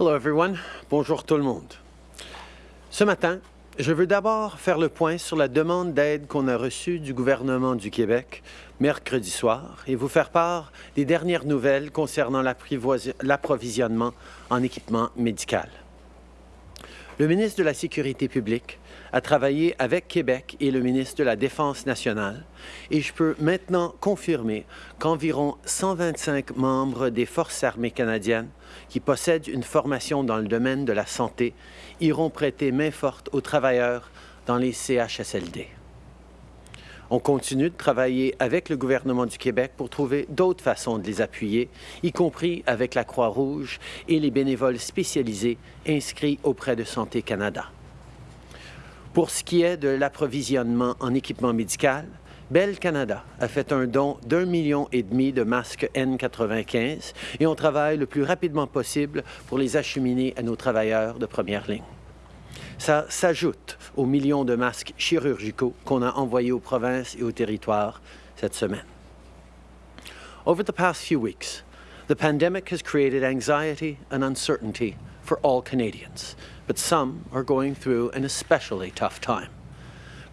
Hello everyone. Bonjour tout le monde. Ce matin, je veux d'abord faire le point sur la demande d'aide qu'on a reçue du gouvernement du Québec mercredi soir et vous faire part des dernières nouvelles concernant l'approvisionnement en équipement médical. Le ministre de la Sécurité publique a travaillé avec Québec et le ministre de la Défense nationale et je peux maintenant confirmer qu'environ 125 membres des Forces armées canadiennes qui possèdent une formation dans le domaine de la santé iront prêter main forte aux travailleurs dans les CHSLD. On continue de travailler avec le gouvernement du Québec pour trouver d'autres façons de les appuyer, y compris avec la Croix-Rouge et les bénévoles spécialisés inscrits auprès de Santé Canada. Pour ce qui est de l'approvisionnement en équipement médical, Bell Canada a fait un don d'un million et demi de masques N95 et on travaille le plus rapidement possible pour les acheminer à nos travailleurs de première ligne. Ça s'ajoute aux millions de masques chirurgicaux qu'on a envoyés aux provinces et aux territoires cette semaine. Over the past few weeks, the pandemic has created anxiety and uncertainty for all Canadians, but some are going through an especially tough time.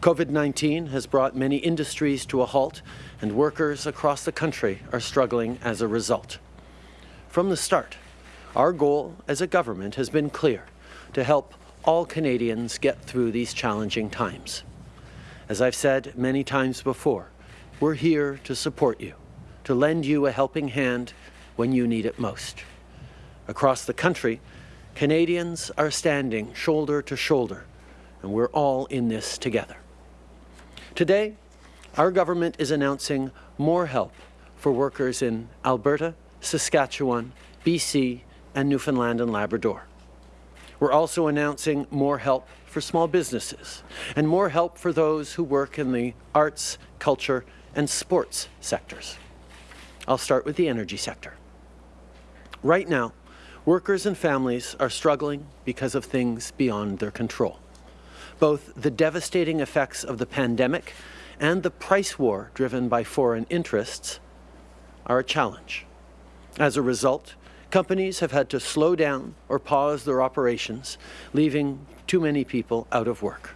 COVID-19 has brought many industries to a halt, and workers across the country are struggling as a result. From the start, our goal as a government has been clear, to help all Canadians get through these challenging times. As I've said many times before, we're here to support you, to lend you a helping hand when you need it most. Across the country, Canadians are standing shoulder to shoulder, and we're all in this together. Today, our government is announcing more help for workers in Alberta, Saskatchewan, BC, and Newfoundland and Labrador. We're also announcing more help for small businesses and more help for those who work in the arts, culture, and sports sectors. I'll start with the energy sector. Right now, workers and families are struggling because of things beyond their control. Both the devastating effects of the pandemic and the price war driven by foreign interests are a challenge. As a result, Companies have had to slow down or pause their operations, leaving too many people out of work.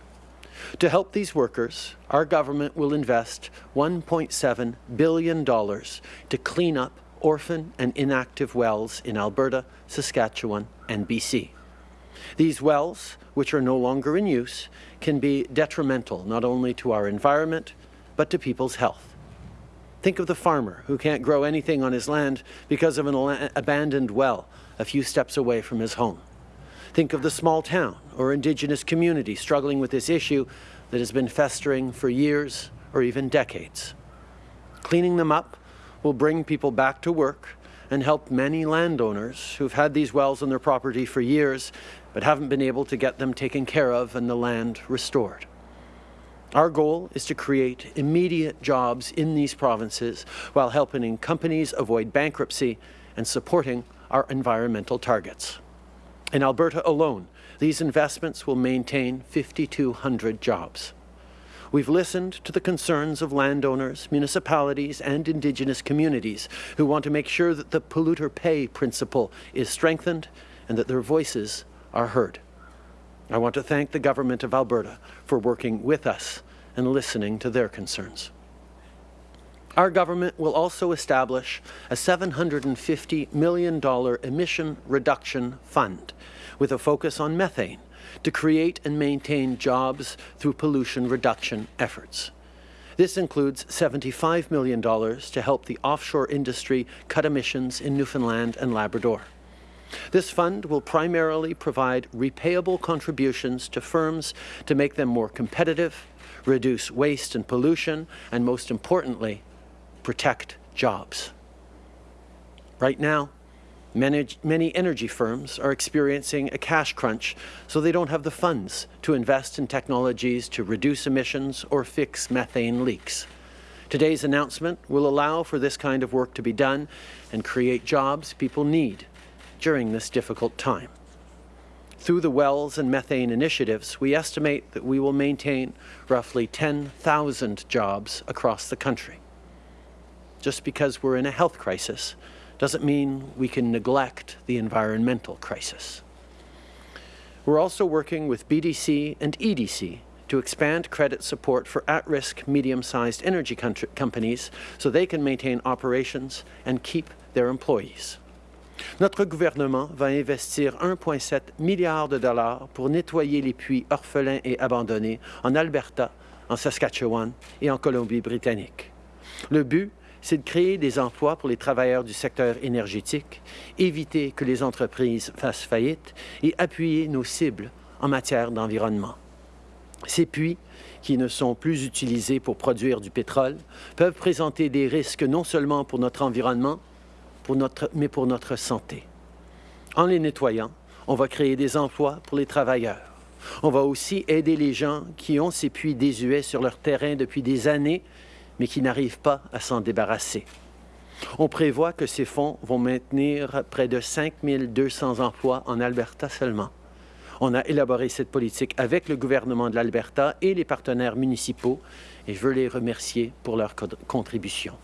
To help these workers, our government will invest $1.7 billion to clean up orphan and inactive wells in Alberta, Saskatchewan and BC. These wells, which are no longer in use, can be detrimental not only to our environment, but to people's health. Think of the farmer who can't grow anything on his land because of an abandoned well a few steps away from his home. Think of the small town or Indigenous community struggling with this issue that has been festering for years or even decades. Cleaning them up will bring people back to work and help many landowners who've had these wells on their property for years but haven't been able to get them taken care of and the land restored. Our goal is to create immediate jobs in these provinces while helping companies avoid bankruptcy and supporting our environmental targets. In Alberta alone, these investments will maintain 5,200 jobs. We've listened to the concerns of landowners, municipalities and Indigenous communities who want to make sure that the polluter pay principle is strengthened and that their voices are heard. I want to thank the Government of Alberta for working with us and listening to their concerns. Our government will also establish a $750 million emission reduction fund with a focus on methane to create and maintain jobs through pollution reduction efforts. This includes $75 million to help the offshore industry cut emissions in Newfoundland and Labrador. This fund will primarily provide repayable contributions to firms to make them more competitive, reduce waste and pollution, and most importantly, protect jobs. Right now, many, many energy firms are experiencing a cash crunch, so they don't have the funds to invest in technologies to reduce emissions or fix methane leaks. Today's announcement will allow for this kind of work to be done and create jobs people need during this difficult time. Through the wells and methane initiatives, we estimate that we will maintain roughly 10,000 jobs across the country. Just because we're in a health crisis doesn't mean we can neglect the environmental crisis. We're also working with BDC and EDC to expand credit support for at-risk medium-sized energy companies so they can maintain operations and keep their employees. Notre gouvernement va investir 1,7 milliard de dollars pour nettoyer les puits orphelins et abandonnés en Alberta, en Saskatchewan et en Colombie-Britannique. Le but, c'est de créer des emplois pour les travailleurs du secteur énergétique, éviter que les entreprises fassent faillite et appuyer nos cibles en matière d'environnement. Ces puits, qui ne sont plus utilisés pour produire du pétrole, peuvent présenter des risques non seulement pour notre environnement, mais pour notre santé. En les nettoyant, on va créer des emplois pour les travailleurs. On va aussi aider les gens qui ont ces puits désuets sur leur terrain depuis des années, mais qui n'arrivent pas à s'en débarrasser. On prévoit que ces fonds vont maintenir près de 5 200 emplois en Alberta seulement. On a élaboré cette politique avec le gouvernement de l'Alberta et les partenaires municipaux, et je veux les remercier pour leur contribution.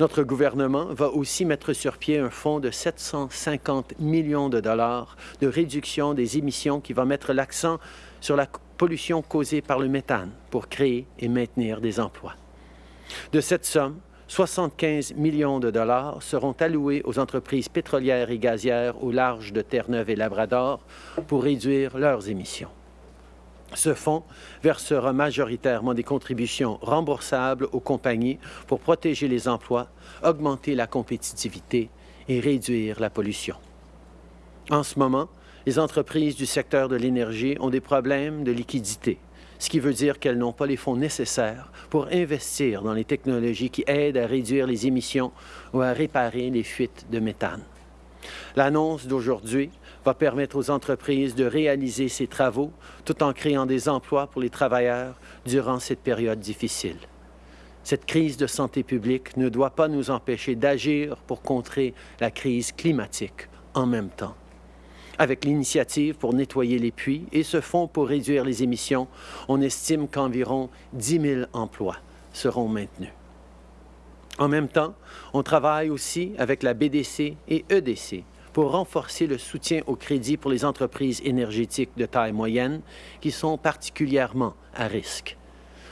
Notre gouvernement va aussi mettre sur pied un fonds de 750 millions de dollars de réduction des émissions qui va mettre l'accent sur la pollution causée par le méthane pour créer et maintenir des emplois. De cette somme, 75 millions de dollars seront alloués aux entreprises pétrolières et gazières au large de Terre-Neuve et Labrador pour réduire leurs émissions. Ce fonds versera majoritairement des contributions remboursables aux compagnies pour protéger les emplois, augmenter la compétitivité et réduire la pollution. En ce moment, les entreprises du secteur de l'énergie ont des problèmes de liquidité, ce qui veut dire qu'elles n'ont pas les fonds nécessaires pour investir dans les technologies qui aident à réduire les émissions ou à réparer les fuites de méthane. L'annonce d'aujourd'hui va permettre aux entreprises de réaliser ces travaux tout en créant des emplois pour les travailleurs durant cette période difficile. Cette crise de santé publique ne doit pas nous empêcher d'agir pour contrer la crise climatique en même temps. Avec l'initiative pour nettoyer les puits et ce fonds pour réduire les émissions, on estime qu'environ 10 000 emplois seront maintenus. En même temps, on travaille aussi avec la BDC et EDC pour renforcer le soutien au crédit pour les entreprises énergétiques de taille moyenne qui sont particulièrement à risque.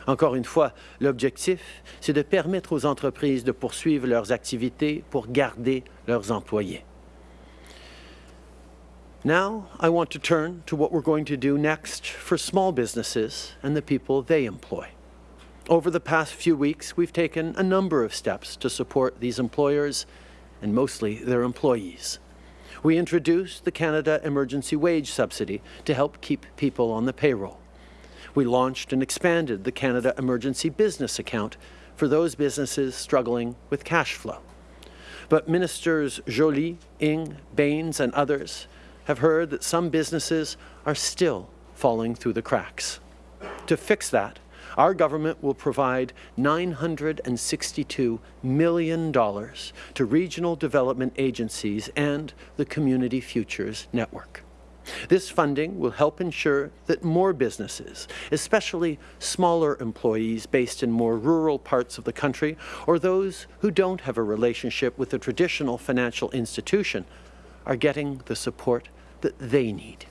Encore une fois, l'objectif, c'est de permettre aux entreprises de poursuivre leurs activités pour garder leurs employés. Now, I want to turn to what we're going to do next for small businesses and the people they employ. Over the past few weeks, we've taken a number of steps to support these employers and mostly their employees. We introduced the Canada Emergency Wage Subsidy to help keep people on the payroll. We launched and expanded the Canada Emergency Business Account for those businesses struggling with cash flow. But Ministers Joly, Ng, Bains and others have heard that some businesses are still falling through the cracks. To fix that, our government will provide $962 million to regional development agencies and the Community Futures Network. This funding will help ensure that more businesses, especially smaller employees based in more rural parts of the country or those who don't have a relationship with a traditional financial institution, are getting the support that they need.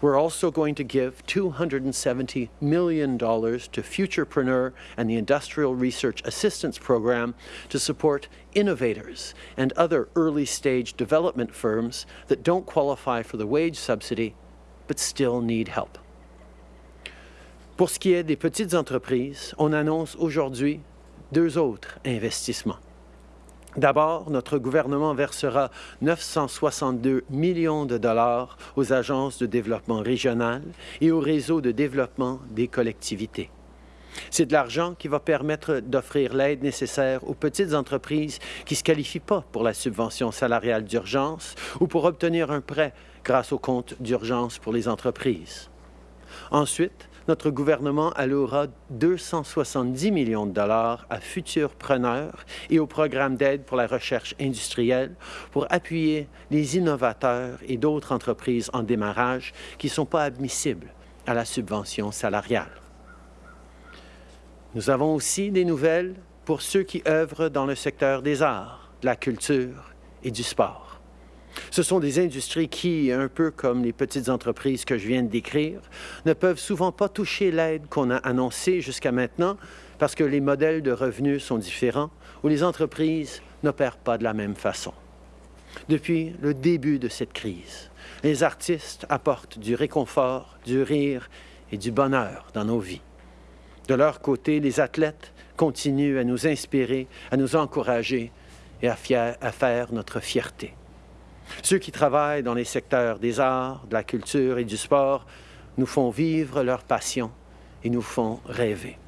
We're also going to give $270 million to Futurpreneur and the Industrial Research Assistance Program to support innovators and other early-stage development firms that don't qualify for the wage subsidy but still need help. Pour ce qui est des petites entreprises, on annonce aujourd'hui deux autres investissements. D'abord, notre gouvernement versera 962 millions de dollars aux agences de développement régional et au réseau de développement des collectivités. C'est de l'argent qui va permettre d'offrir l'aide nécessaire aux petites entreprises qui ne se qualifient pas pour la subvention salariale d'urgence ou pour obtenir un prêt grâce au compte d'urgence pour les entreprises. Ensuite, notre gouvernement allouera 270 millions de dollars à futurs preneurs et au programme d'aide pour la recherche industrielle pour appuyer les innovateurs et d'autres entreprises en démarrage qui ne sont pas admissibles à la subvention salariale. Nous avons aussi des nouvelles pour ceux qui œuvrent dans le secteur des arts de la culture et du sport. Ce sont des industries qui, un peu comme les petites entreprises que je viens de décrire, ne peuvent souvent pas toucher l'aide qu'on a annoncée jusqu'à maintenant parce que les modèles de revenus sont différents ou les entreprises n'opèrent pas de la même façon. Depuis le début de cette crise, les artistes apportent du réconfort, du rire et du bonheur dans nos vies. De leur côté, les athlètes continuent à nous inspirer, à nous encourager et à, à, faire notre fierté. Ceux qui travaillent dans les secteurs des arts, de la culture et du sport nous font vivre leur passion et nous font rêver.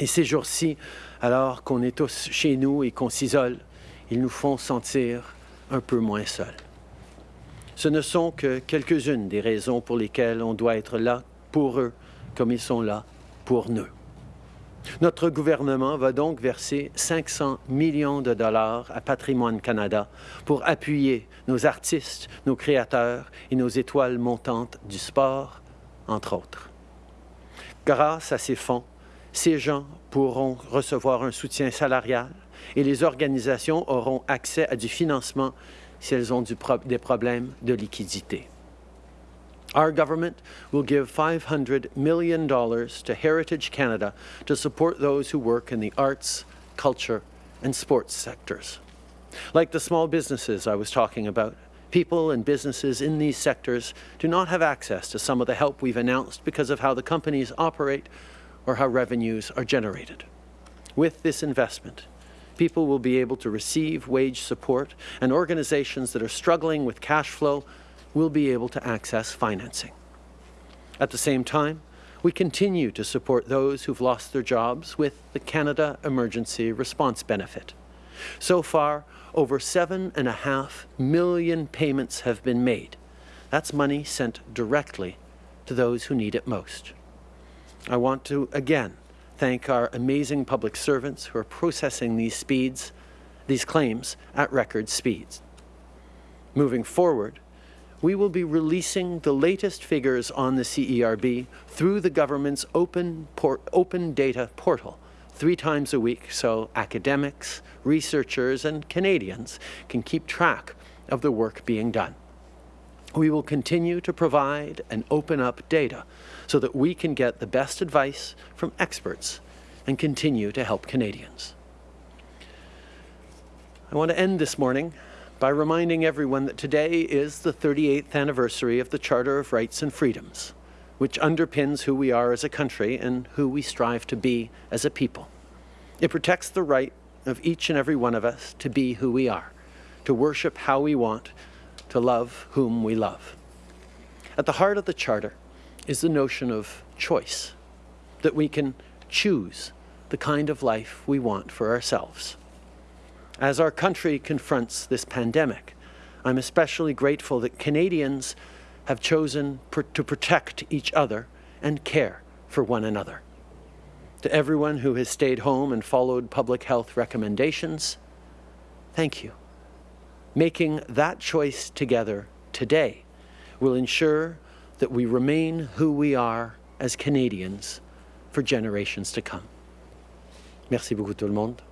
Et ces jours-ci, alors qu'on est tous chez nous et qu'on s'isole, ils nous font sentir un peu moins seuls. Ce ne sont que quelques-unes des raisons pour lesquelles on doit être là pour eux comme ils sont là pour nous. Notre gouvernement va donc verser 500 millions de dollars à Patrimoine Canada pour appuyer nos artistes, nos créateurs et nos étoiles montantes du sport, entre autres. Grâce à ces fonds, ces gens pourront recevoir un soutien salarial et les organisations auront accès à du financement si elles ont des problèmes de liquidité. Our government will give $500 million to Heritage Canada to support those who work in the arts, culture, and sports sectors. Like the small businesses I was talking about, people and businesses in these sectors do not have access to some of the help we've announced because of how the companies operate or how revenues are generated. With this investment, people will be able to receive wage support and organizations that are struggling with cash flow will be able to access financing. At the same time, we continue to support those who've lost their jobs with the Canada Emergency Response Benefit. So far, over seven and a half million payments have been made. That's money sent directly to those who need it most. I want to again thank our amazing public servants who are processing these speeds, these claims at record speeds. Moving forward, we will be releasing the latest figures on the CERB through the government's open, open data portal three times a week so academics, researchers and Canadians can keep track of the work being done. We will continue to provide and open up data so that we can get the best advice from experts and continue to help Canadians. I want to end this morning by reminding everyone that today is the 38th anniversary of the Charter of Rights and Freedoms, which underpins who we are as a country and who we strive to be as a people. It protects the right of each and every one of us to be who we are, to worship how we want, to love whom we love. At the heart of the Charter is the notion of choice, that we can choose the kind of life we want for ourselves. As our country confronts this pandemic, I'm especially grateful that Canadians have chosen pr to protect each other and care for one another. To everyone who has stayed home and followed public health recommendations, thank you. Making that choice together today will ensure that we remain who we are as Canadians for generations to come. Merci beaucoup tout le monde.